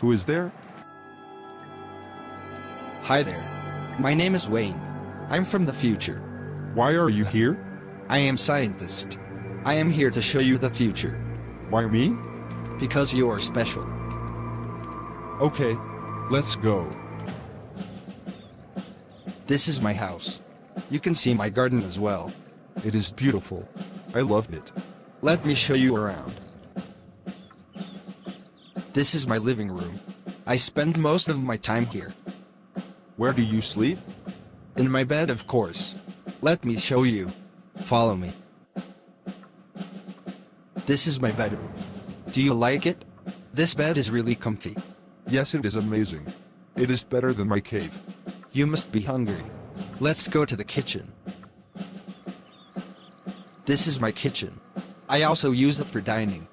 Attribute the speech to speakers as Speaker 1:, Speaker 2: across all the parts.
Speaker 1: Who is there?
Speaker 2: Hi there. My name is Wayne. I'm from the future.
Speaker 1: Why are you here?
Speaker 2: I am scientist. I am here to show you the future.
Speaker 1: Why me?
Speaker 2: Because you are special.
Speaker 1: Okay, let's go.
Speaker 2: This is my house. You can see my garden as well.
Speaker 1: It is beautiful. I loved it.
Speaker 2: Let me show you around. This is my living room. I spend most of my time here.
Speaker 1: Where do you sleep?
Speaker 2: In my bed, of course. Let me show you. Follow me. This is my bedroom. Do you like it? This bed is really comfy.
Speaker 1: Yes, it is amazing. It is better than my cave.
Speaker 2: You must be hungry. Let's go to the kitchen. This is my kitchen. I also use it for dining.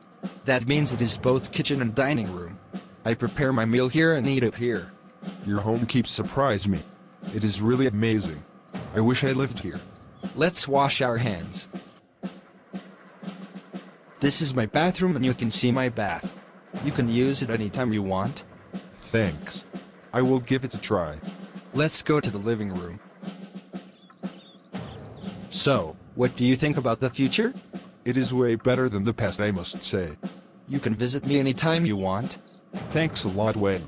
Speaker 2: That means it is both kitchen and dining room. I prepare my meal here and eat it here.
Speaker 1: Your home keeps surprise me. It is really amazing. I wish I lived here.
Speaker 2: Let's wash our hands. This is my bathroom and you can see my bath. You can use it anytime you want.
Speaker 1: Thanks. I will give it a try.
Speaker 2: Let's go to the living room. So, what do you think about the future?
Speaker 1: It is way better than the past, I must say.
Speaker 2: You can visit me anytime you want.
Speaker 1: Thanks a lot, Wayne.